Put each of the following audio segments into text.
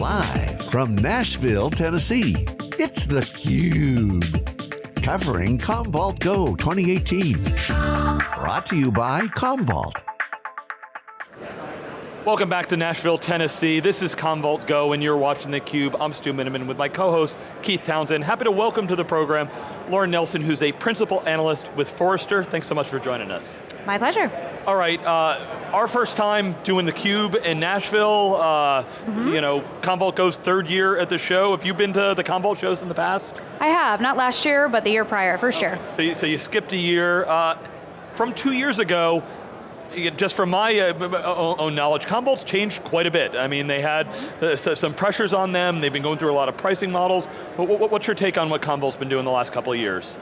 Live from Nashville, Tennessee, it's theCUBE. Covering Commvault Go 2018. Brought to you by Commvault. Welcome back to Nashville, Tennessee. This is Commvault Go and you're watching theCUBE. I'm Stu Miniman with my co-host, Keith Townsend. Happy to welcome to the program, Lauren Nelson, who's a Principal Analyst with Forrester. Thanks so much for joining us. My pleasure. All right, uh, our first time doing theCUBE in Nashville. Uh, mm -hmm. You know, Commvault Go's third year at the show. Have you been to the Commvault shows in the past? I have, not last year, but the year prior, first year. So you, so you skipped a year. Uh, from two years ago, just from my uh, own knowledge, Commvault's changed quite a bit. I mean, they had uh, some pressures on them, they've been going through a lot of pricing models. What's your take on what Commvault's been doing the last couple of years?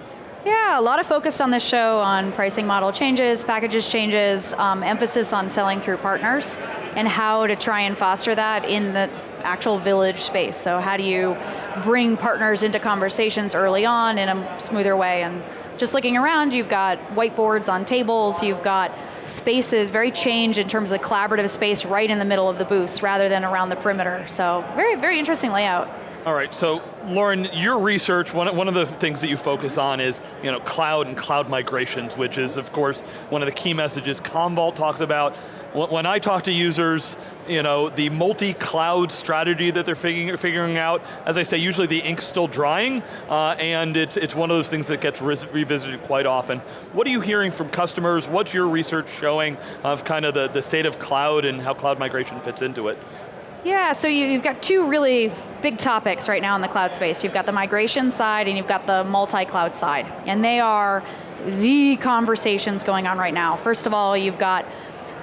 Yeah, a lot of focus on this show on pricing model changes, packages changes, um, emphasis on selling through partners, and how to try and foster that in the actual village space. So how do you bring partners into conversations early on in a smoother way, and just looking around, you've got whiteboards on tables, you've got spaces, very change in terms of collaborative space right in the middle of the booths rather than around the perimeter. So very, very interesting layout. All right, so Lauren, your research, one, one of the things that you focus on is you know, cloud and cloud migrations, which is of course one of the key messages Commvault talks about when I talk to users, you know, the multi-cloud strategy that they're figuring, figuring out, as I say, usually the ink's still drying, uh, and it's, it's one of those things that gets revisited quite often. What are you hearing from customers? What's your research showing of kind of the, the state of cloud and how cloud migration fits into it? Yeah, so you, have got two really big topics right now in the cloud space. You've got the migration side and you've got the multi-cloud side. And they are the conversations going on right now. First of all, you've got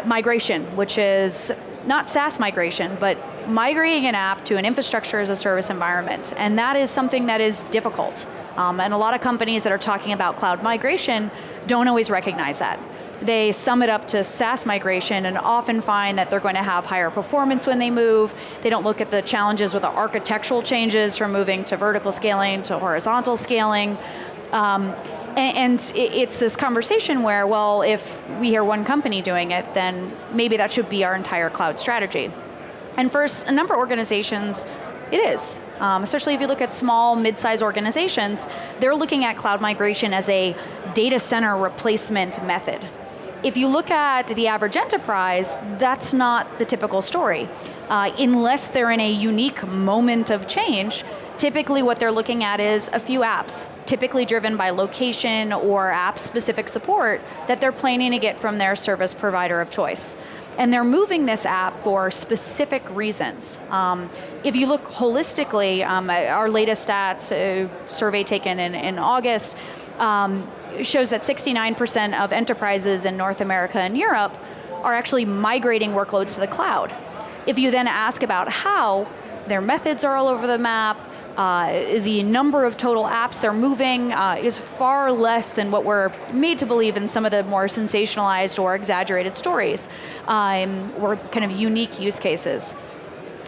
migration, which is not SaaS migration, but migrating an app to an infrastructure as a service environment. And that is something that is difficult. Um, and a lot of companies that are talking about cloud migration don't always recognize that. They sum it up to SaaS migration and often find that they're going to have higher performance when they move. They don't look at the challenges with the architectural changes from moving to vertical scaling to horizontal scaling. Um, and, it's this conversation where, well, if we hear one company doing it, then maybe that should be our entire cloud strategy. And for a number of organizations, it is. Um, especially if you look at small, mid-sized organizations, they're looking at cloud migration as a data center replacement method. If you look at the average enterprise, that's not the typical story. Uh, unless they're in a unique moment of change, typically what they're looking at is a few apps, typically driven by location or app-specific support that they're planning to get from their service provider of choice. And they're moving this app for specific reasons. Um, if you look holistically, um, our latest stats, uh, survey taken in, in August, um, shows that 69% of enterprises in North America and Europe are actually migrating workloads to the cloud. If you then ask about how, their methods are all over the map, uh, the number of total apps they're moving uh, is far less than what we're made to believe in some of the more sensationalized or exaggerated stories, um, or kind of unique use cases.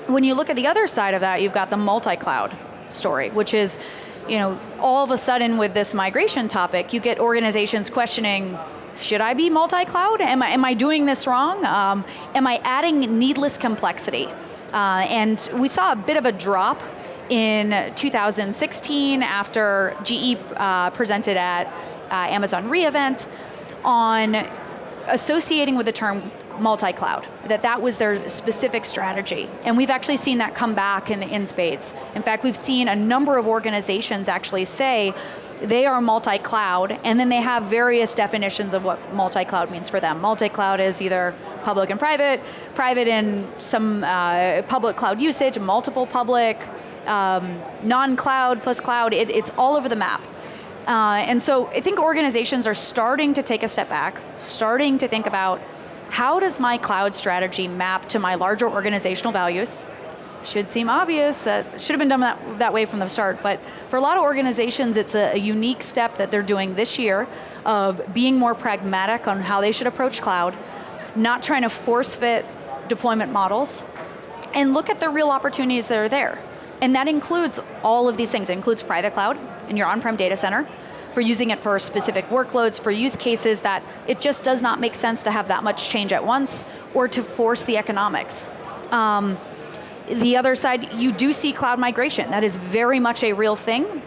When you look at the other side of that, you've got the multi-cloud story, which is, you know, all of a sudden with this migration topic, you get organizations questioning, should I be multi-cloud? Am I, am I doing this wrong? Um, am I adding needless complexity? Uh, and we saw a bit of a drop in 2016 after GE uh, presented at uh, Amazon reInvent on associating with the term multi-cloud, that that was their specific strategy. And we've actually seen that come back in, in spades. In fact, we've seen a number of organizations actually say they are multi-cloud, and then they have various definitions of what multi-cloud means for them. Multi-cloud is either public and private, private in some uh, public cloud usage, multiple public, um, non-cloud plus cloud, it, it's all over the map. Uh, and so I think organizations are starting to take a step back, starting to think about how does my cloud strategy map to my larger organizational values? Should seem obvious, that should have been done that, that way from the start, but for a lot of organizations, it's a, a unique step that they're doing this year of being more pragmatic on how they should approach cloud, not trying to force fit deployment models, and look at the real opportunities that are there. And that includes all of these things. It includes private cloud in your on-prem data center, for using it for specific workloads, for use cases that it just does not make sense to have that much change at once, or to force the economics. Um, the other side, you do see cloud migration. That is very much a real thing.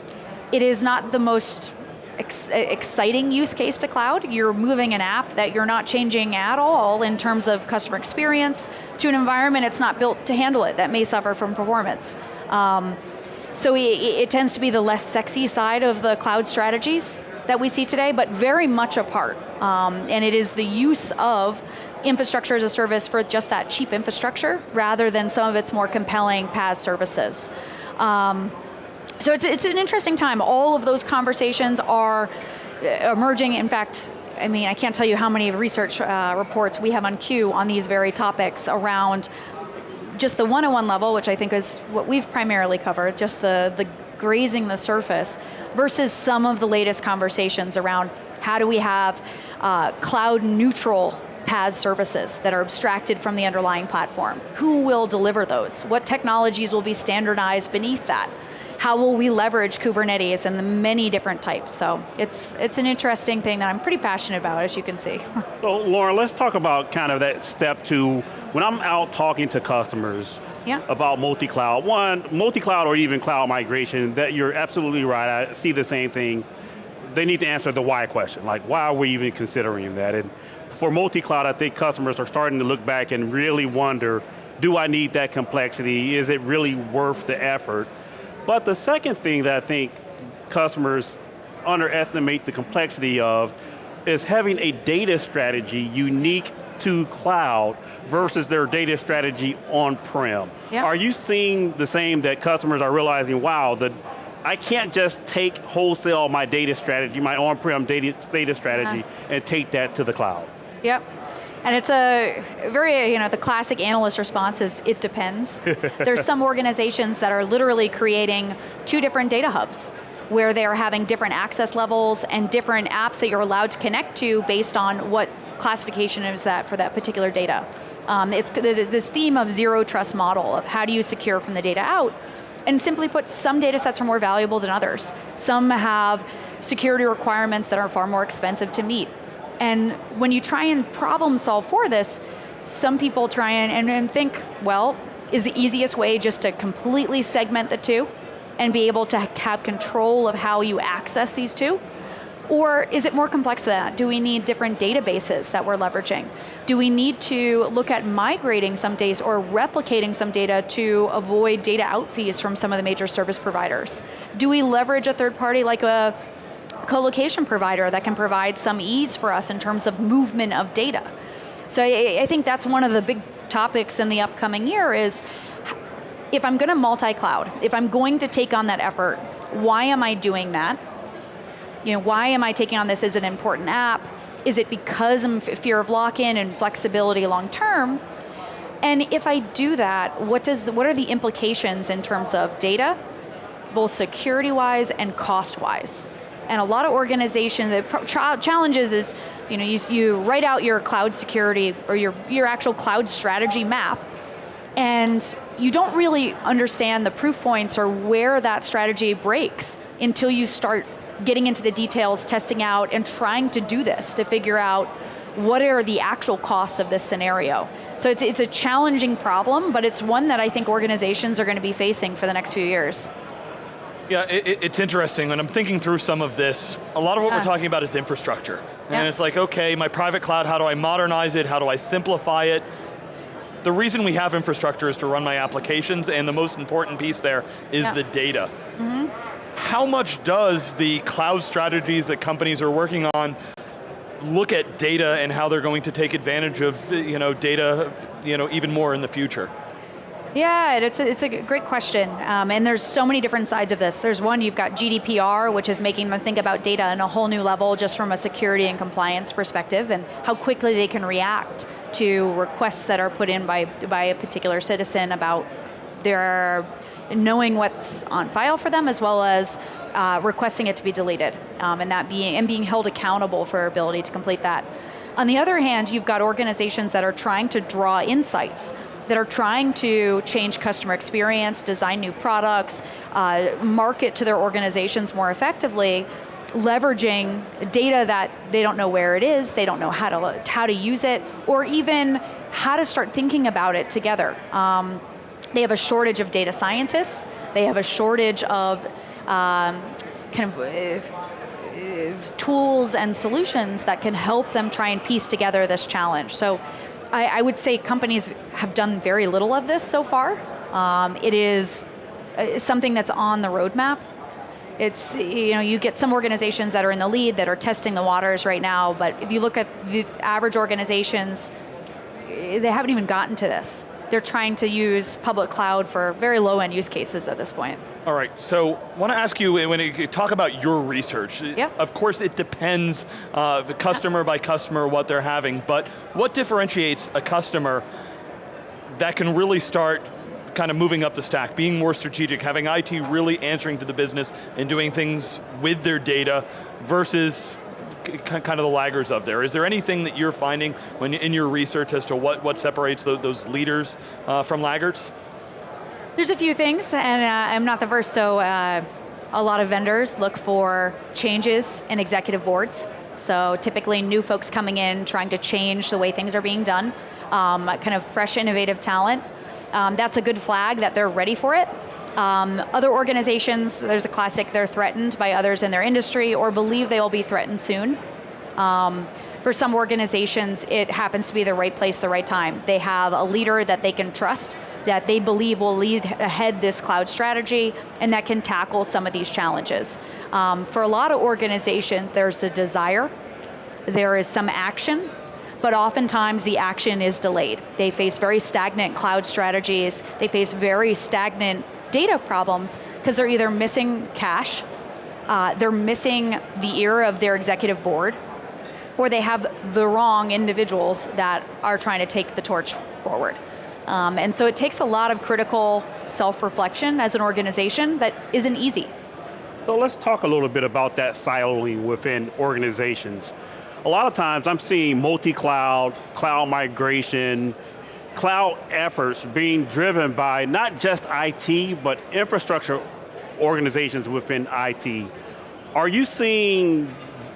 It is not the most ex exciting use case to cloud. You're moving an app that you're not changing at all in terms of customer experience to an environment it's not built to handle it, that may suffer from performance. Um, so it, it tends to be the less sexy side of the cloud strategies that we see today, but very much a part. Um, and it is the use of infrastructure as a service for just that cheap infrastructure, rather than some of its more compelling PaaS services. Um, so it's, it's an interesting time. All of those conversations are uh, emerging. In fact, I mean, I can't tell you how many research uh, reports we have on queue on these very topics around just the 101 level, which I think is what we've primarily covered, just the, the grazing the surface, versus some of the latest conversations around how do we have uh, cloud neutral PaaS services that are abstracted from the underlying platform. Who will deliver those? What technologies will be standardized beneath that? how will we leverage Kubernetes and the many different types? So it's, it's an interesting thing that I'm pretty passionate about, as you can see. so Laura, let's talk about kind of that step to, when I'm out talking to customers, yeah. about multi-cloud. One, multi-cloud or even cloud migration, that you're absolutely right, I see the same thing. They need to answer the why question, like why are we even considering that? And for multi-cloud, I think customers are starting to look back and really wonder, do I need that complexity? Is it really worth the effort? But the second thing that I think customers underestimate the complexity of is having a data strategy unique to cloud versus their data strategy on-prem. Yep. Are you seeing the same that customers are realizing, wow, the, I can't just take wholesale my data strategy, my on-prem data, data strategy, uh -huh. and take that to the cloud? Yep. And it's a very, you know, the classic analyst response is, it depends. There's some organizations that are literally creating two different data hubs where they're having different access levels and different apps that you're allowed to connect to based on what classification is that for that particular data. Um, it's this theme of zero trust model of how do you secure from the data out, and simply put, some data sets are more valuable than others. Some have security requirements that are far more expensive to meet. And when you try and problem solve for this, some people try and, and, and think, well, is the easiest way just to completely segment the two and be able to have control of how you access these two? Or is it more complex than that? Do we need different databases that we're leveraging? Do we need to look at migrating some data or replicating some data to avoid data out fees from some of the major service providers? Do we leverage a third party like a co-location provider that can provide some ease for us in terms of movement of data. So I, I think that's one of the big topics in the upcoming year is, if I'm going to multi-cloud, if I'm going to take on that effort, why am I doing that? You know, why am I taking on this as an important app? Is it because I'm fear of lock-in and flexibility long term? And if I do that, what, does the, what are the implications in terms of data, both security-wise and cost-wise? And a lot of organizations, the challenges is, you know, you, you write out your cloud security or your, your actual cloud strategy map, and you don't really understand the proof points or where that strategy breaks until you start getting into the details, testing out, and trying to do this to figure out what are the actual costs of this scenario. So it's, it's a challenging problem, but it's one that I think organizations are going to be facing for the next few years. Yeah, it, it's interesting. and I'm thinking through some of this, a lot of what we're talking about is infrastructure. Yeah. And it's like, okay, my private cloud, how do I modernize it? How do I simplify it? The reason we have infrastructure is to run my applications, and the most important piece there is yeah. the data. Mm -hmm. How much does the cloud strategies that companies are working on look at data and how they're going to take advantage of you know, data you know, even more in the future? Yeah, it's a, it's a great question, um, and there's so many different sides of this. There's one, you've got GDPR, which is making them think about data on a whole new level just from a security and compliance perspective, and how quickly they can react to requests that are put in by, by a particular citizen about their knowing what's on file for them, as well as uh, requesting it to be deleted, um, and that being and being held accountable for our ability to complete that. On the other hand, you've got organizations that are trying to draw insights that are trying to change customer experience, design new products, uh, market to their organizations more effectively, leveraging data that they don't know where it is, they don't know how to, how to use it, or even how to start thinking about it together. Um, they have a shortage of data scientists, they have a shortage of um, kind of uh, uh, tools and solutions that can help them try and piece together this challenge. So I, I would say companies have done very little of this so far. Um, it is uh, something that's on the roadmap. It's, you know, you get some organizations that are in the lead that are testing the waters right now, but if you look at the average organizations, they haven't even gotten to this they're trying to use public cloud for very low end use cases at this point. All right, so I want to ask you, when you talk about your research, yep. of course it depends uh, the customer by customer what they're having, but what differentiates a customer that can really start kind of moving up the stack, being more strategic, having IT really answering to the business and doing things with their data versus kind of the laggards of there. Is there anything that you're finding when in your research as to what, what separates the, those leaders uh, from laggards? There's a few things, and uh, I'm not the first, so uh, a lot of vendors look for changes in executive boards. So typically new folks coming in, trying to change the way things are being done, um, kind of fresh, innovative talent. Um, that's a good flag that they're ready for it. Um, other organizations, there's a classic, they're threatened by others in their industry or believe they will be threatened soon. Um, for some organizations, it happens to be the right place, the right time. They have a leader that they can trust, that they believe will lead ahead this cloud strategy, and that can tackle some of these challenges. Um, for a lot of organizations, there's the desire, there is some action, but oftentimes the action is delayed. They face very stagnant cloud strategies, they face very stagnant data problems because they're either missing cash, uh, they're missing the ear of their executive board, or they have the wrong individuals that are trying to take the torch forward. Um, and so it takes a lot of critical self-reflection as an organization that isn't easy. So let's talk a little bit about that siloing within organizations. A lot of times I'm seeing multi-cloud, cloud migration, cloud efforts being driven by not just IT, but infrastructure organizations within IT. Are you seeing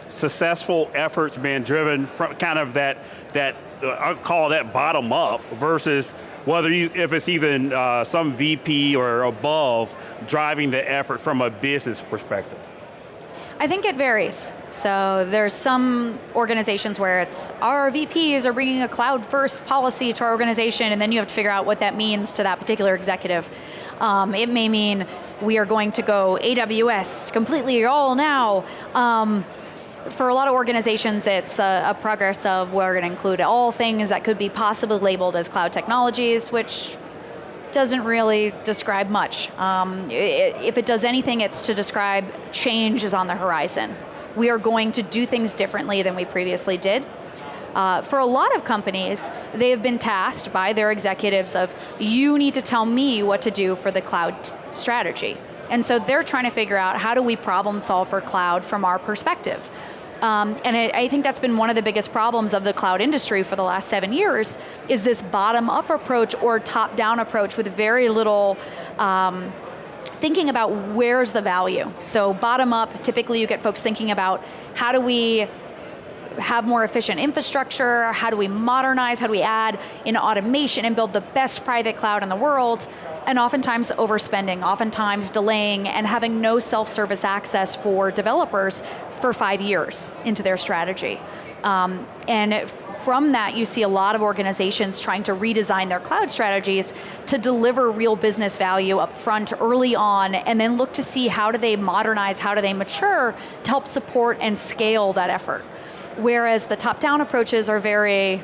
successful efforts being driven from kind of that, that uh, I call that bottom up versus whether you, if it's even uh, some VP or above driving the effort from a business perspective? I think it varies. So there's some organizations where it's our VPs are bringing a cloud first policy to our organization and then you have to figure out what that means to that particular executive. Um, it may mean we are going to go AWS completely all now. Um, for a lot of organizations, it's a, a progress of we're going to include all things that could be possibly labeled as cloud technologies, which doesn't really describe much. Um, it, if it does anything, it's to describe change is on the horizon. We are going to do things differently than we previously did. Uh, for a lot of companies, they have been tasked by their executives of, you need to tell me what to do for the cloud strategy. And so they're trying to figure out how do we problem solve for cloud from our perspective. Um, and it, I think that's been one of the biggest problems of the cloud industry for the last seven years, is this bottom-up approach or top-down approach with very little um, thinking about where's the value. So bottom up, typically you get folks thinking about how do we have more efficient infrastructure, how do we modernize, how do we add in automation and build the best private cloud in the world, and oftentimes overspending, oftentimes delaying and having no self-service access for developers for five years into their strategy. Um, and from that, you see a lot of organizations trying to redesign their cloud strategies to deliver real business value up front early on, and then look to see how do they modernize, how do they mature to help support and scale that effort. Whereas the top-down approaches are very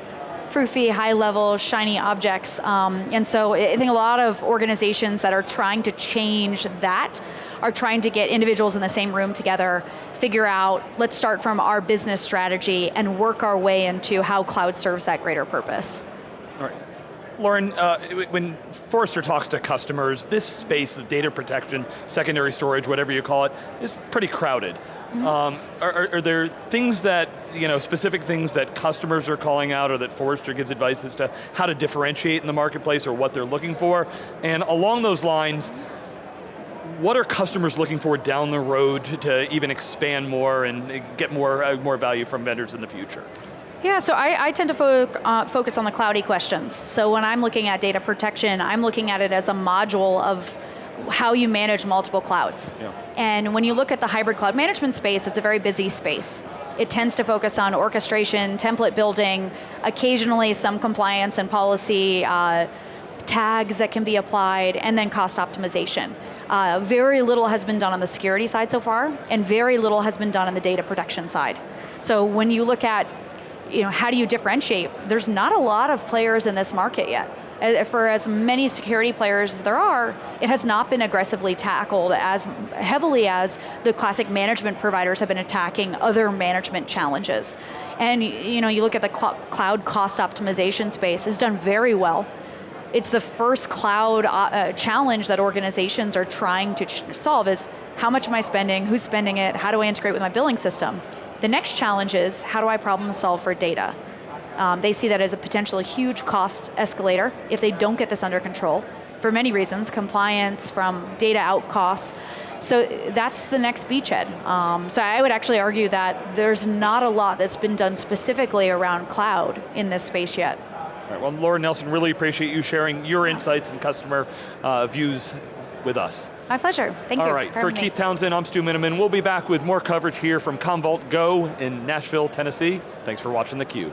proofy, high level, shiny objects. Um, and so I think a lot of organizations that are trying to change that are trying to get individuals in the same room together, figure out, let's start from our business strategy and work our way into how cloud serves that greater purpose. All right. Lauren, uh, when Forrester talks to customers, this space of data protection, secondary storage, whatever you call it, is pretty crowded. Mm -hmm. um, are, are, there things that, you know, specific things that customers are calling out or that Forrester gives advice as to how to differentiate in the marketplace or what they're looking for? And along those lines, what are customers looking for down the road to, even expand more and get more, uh, more value from vendors in the future? Yeah, so I, I tend to fo uh, focus on the cloudy questions. So when I'm looking at data protection, I'm looking at it as a module of how you manage multiple clouds. Yeah. And when you look at the hybrid cloud management space, it's a very busy space. It tends to focus on orchestration, template building, occasionally some compliance and policy, uh, tags that can be applied, and then cost optimization. Uh, very little has been done on the security side so far, and very little has been done on the data protection side. So when you look at, you know, how do you differentiate? There's not a lot of players in this market yet. For as many security players as there are, it has not been aggressively tackled as heavily as the classic management providers have been attacking other management challenges. And you know, you look at the cl cloud cost optimization space, it's done very well it's the first cloud uh, uh, challenge that organizations are trying to solve is how much am I spending, who's spending it, how do I integrate with my billing system? The next challenge is how do I problem solve for data? Um, they see that as a potentially huge cost escalator if they don't get this under control for many reasons, compliance, from data out costs. So that's the next beachhead. Um, so I would actually argue that there's not a lot that's been done specifically around cloud in this space yet. All right, well, Lauren Nelson, really appreciate you sharing your insights and customer uh, views with us. My pleasure, thank you. All right, for me. Keith Townsend, I'm Stu Miniman. We'll be back with more coverage here from Commvault Go in Nashville, Tennessee. Thanks for watching theCUBE.